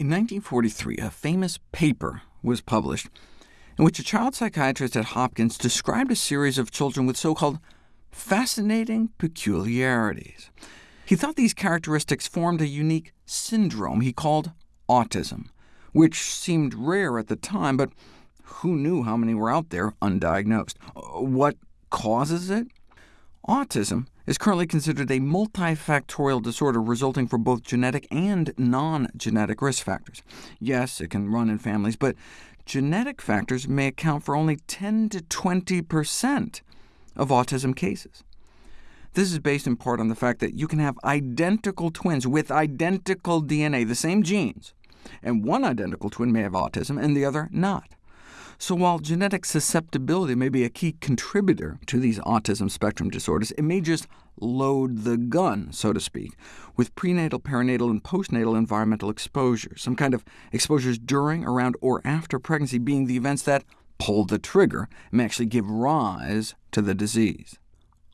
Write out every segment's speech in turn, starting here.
In 1943, a famous paper was published in which a child psychiatrist at Hopkins described a series of children with so-called fascinating peculiarities. He thought these characteristics formed a unique syndrome he called autism, which seemed rare at the time, but who knew how many were out there undiagnosed? Uh, what causes it? Autism is currently considered a multifactorial disorder resulting from both genetic and non-genetic risk factors. Yes, it can run in families, but genetic factors may account for only 10 to 20% of autism cases. This is based in part on the fact that you can have identical twins with identical DNA, the same genes, and one identical twin may have autism and the other not. So while genetic susceptibility may be a key contributor to these autism spectrum disorders, it may just load the gun, so to speak, with prenatal, perinatal, and postnatal environmental exposure, some kind of exposures during, around, or after pregnancy being the events that pull the trigger and may actually give rise to the disease.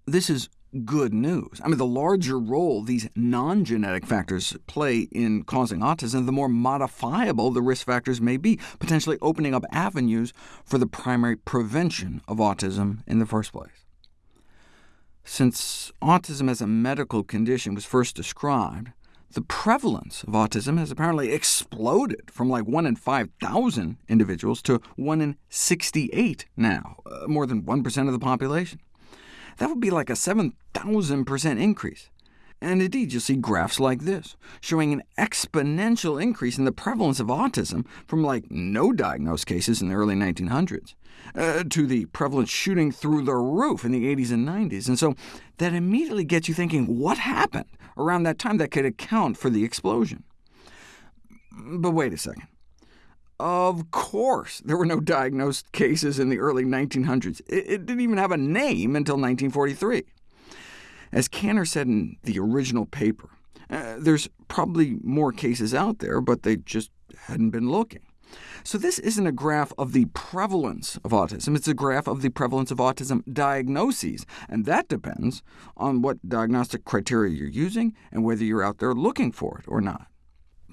This is good news. I mean, the larger role these non-genetic factors play in causing autism, the more modifiable the risk factors may be, potentially opening up avenues for the primary prevention of autism in the first place. Since autism as a medical condition was first described, the prevalence of autism has apparently exploded from like 1 in 5,000 individuals to 1 in 68 now, uh, more than 1% of the population. That would be like a 7,000% increase. And indeed, you'll see graphs like this, showing an exponential increase in the prevalence of autism from like no diagnosed cases in the early 1900s, uh, to the prevalence shooting through the roof in the 80s and 90s. And so that immediately gets you thinking, what happened around that time that could account for the explosion? But wait a second. Of course, there were no diagnosed cases in the early 1900s. It, didn't even have a name until 1943. As Kanner said in the original paper, uh, there's probably more cases out there, but they just hadn't been looking. So this isn't a graph of the prevalence of autism, it's a graph of the prevalence of autism diagnoses, and that depends on what diagnostic criteria you're using and whether you're out there looking for it or not.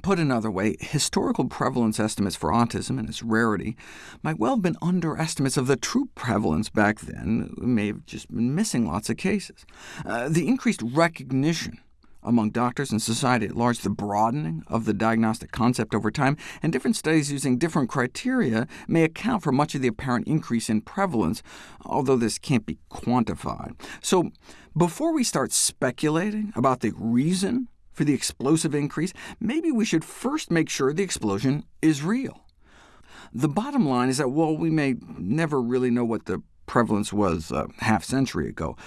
Put another way, historical prevalence estimates for autism and its rarity might well have been underestimates of the true prevalence back then. We may have just been missing lots of cases. Uh, the increased recognition among doctors and society at large, the broadening of the diagnostic concept over time, and different studies using different criteria may account for much of the apparent increase in prevalence, although this can't be quantified. So before we start speculating about the reason for the explosive increase, maybe we should first make sure the explosion is real. The bottom line is that while we may never really know what the prevalence was a half century ago,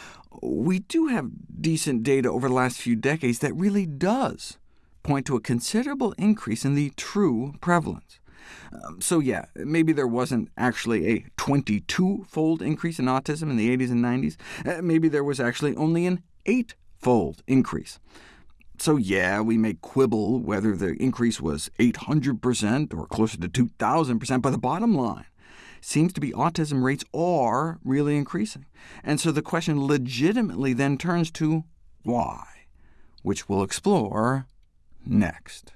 we do have decent data over the last few decades that really does point to a considerable increase in the true prevalence. Um, so yeah, maybe there wasn't actually a 22-fold increase in autism in the 80s and 90s. Uh, maybe there was actually only an 8-fold increase. So yeah, we may quibble whether the increase was 800% or closer to 2,000%, but the bottom line seems to be autism rates are really increasing. And so the question legitimately then turns to why, which we'll explore next.